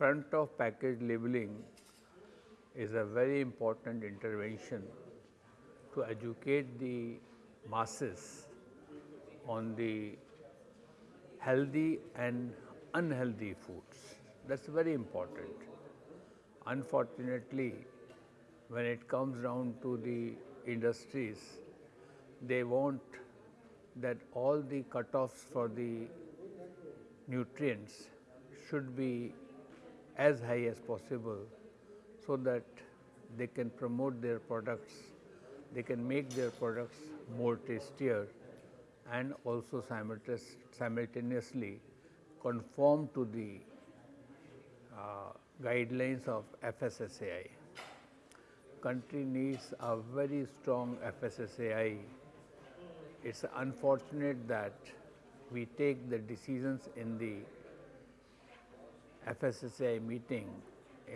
front of package labeling is a very important intervention to educate the masses on the healthy and unhealthy foods. That is very important. Unfortunately, when it comes down to the industries, they want that all the cutoffs for the nutrients should be as high as possible so that they can promote their products, they can make their products more tastier and also simultaneously conform to the uh, guidelines of FSSAI. Country needs a very strong FSSAI. It's unfortunate that we take the decisions in the FSSAI meeting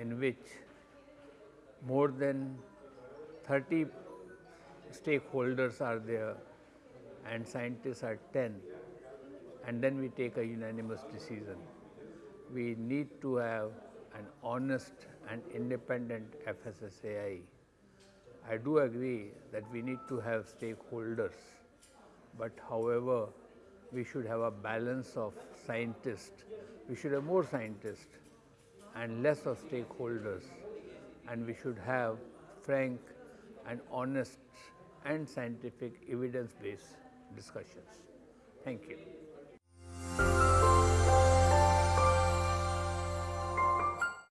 in which more than 30 stakeholders are there and scientists are 10 and then we take a unanimous decision. We need to have an honest and independent FSSAI. I do agree that we need to have stakeholders, but however, we should have a balance of scientists. We should have more scientists and less of stakeholders and we should have frank and honest and scientific evidence based discussions. Thank you.